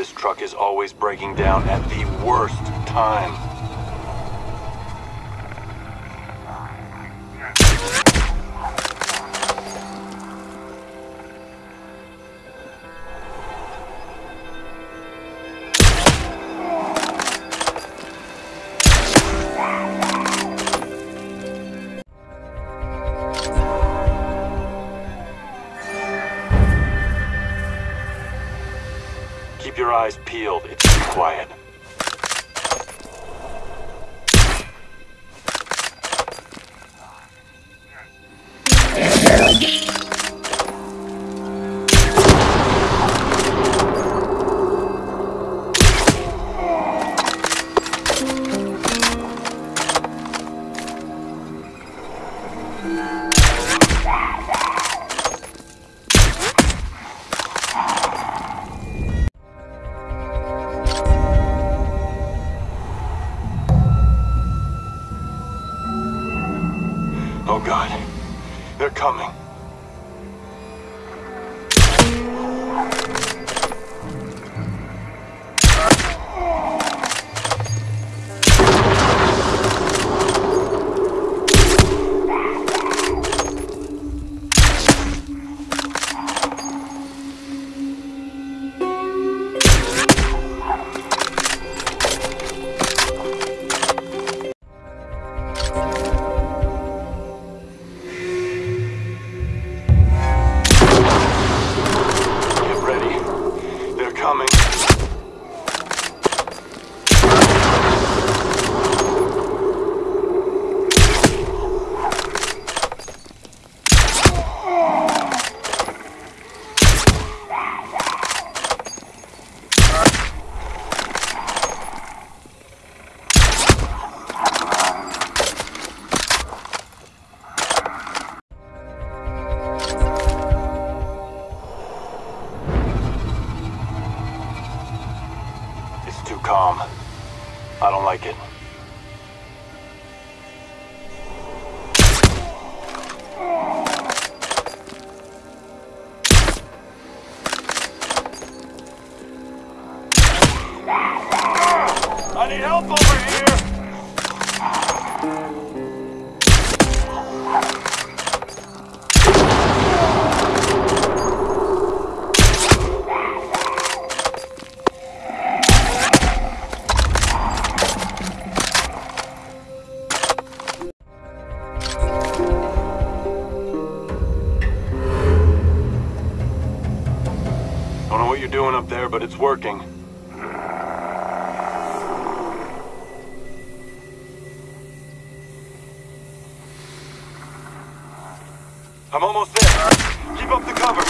This truck is always breaking down at the worst time. Keep your eyes peeled. It's too quiet. Oh god. They're coming. Calm. I don't like it. I need help over here! I don't know what you're doing up there, but it's working. I'm almost there. Keep up the cover.